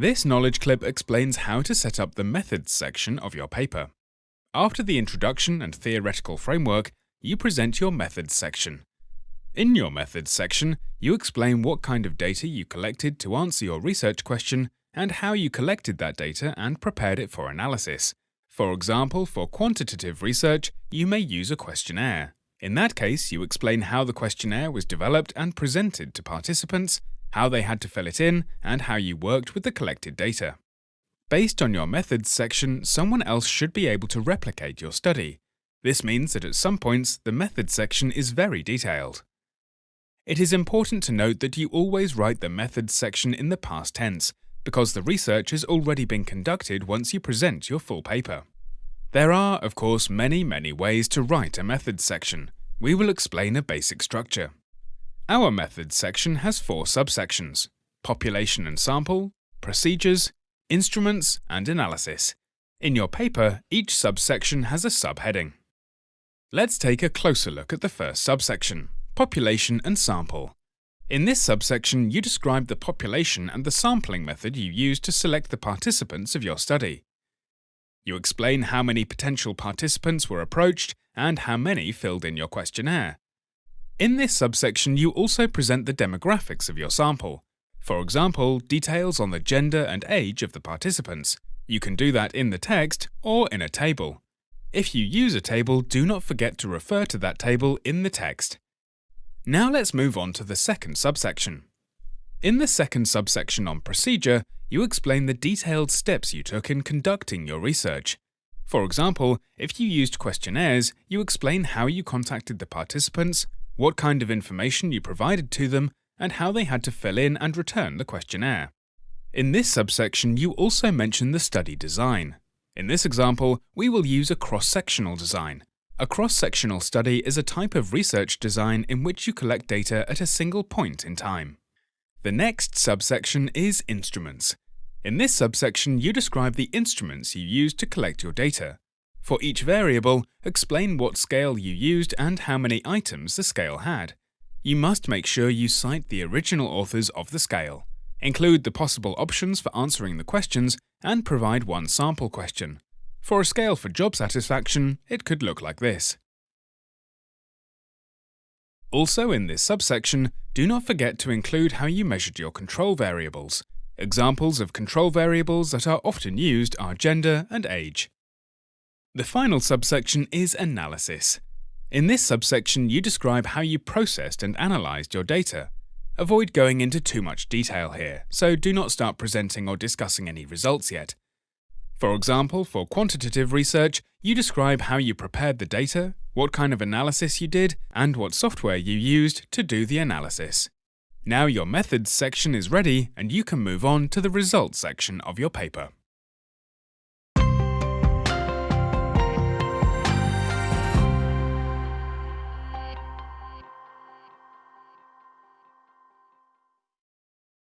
This knowledge clip explains how to set up the methods section of your paper. After the introduction and theoretical framework, you present your methods section. In your methods section, you explain what kind of data you collected to answer your research question and how you collected that data and prepared it for analysis. For example, for quantitative research, you may use a questionnaire. In that case, you explain how the questionnaire was developed and presented to participants, how they had to fill it in, and how you worked with the collected data. Based on your methods section, someone else should be able to replicate your study. This means that at some points, the methods section is very detailed. It is important to note that you always write the methods section in the past tense, because the research has already been conducted once you present your full paper. There are, of course, many, many ways to write a methods section. We will explain a basic structure. Our methods section has four subsections population and sample, procedures, instruments, and analysis. In your paper, each subsection has a subheading. Let's take a closer look at the first subsection, population and sample. In this subsection, you describe the population and the sampling method you used to select the participants of your study. You explain how many potential participants were approached and how many filled in your questionnaire. In this subsection, you also present the demographics of your sample. For example, details on the gender and age of the participants. You can do that in the text or in a table. If you use a table, do not forget to refer to that table in the text. Now let's move on to the second subsection. In the second subsection on procedure, you explain the detailed steps you took in conducting your research. For example, if you used questionnaires, you explain how you contacted the participants, what kind of information you provided to them, and how they had to fill in and return the questionnaire. In this subsection, you also mention the study design. In this example, we will use a cross-sectional design, a cross-sectional study is a type of research design in which you collect data at a single point in time. The next subsection is Instruments. In this subsection, you describe the instruments you used to collect your data. For each variable, explain what scale you used and how many items the scale had. You must make sure you cite the original authors of the scale, include the possible options for answering the questions, and provide one sample question. For a scale for job satisfaction, it could look like this. Also in this subsection, do not forget to include how you measured your control variables. Examples of control variables that are often used are gender and age. The final subsection is analysis. In this subsection, you describe how you processed and analysed your data. Avoid going into too much detail here, so do not start presenting or discussing any results yet. For example, for quantitative research, you describe how you prepared the data, what kind of analysis you did, and what software you used to do the analysis. Now your methods section is ready and you can move on to the results section of your paper.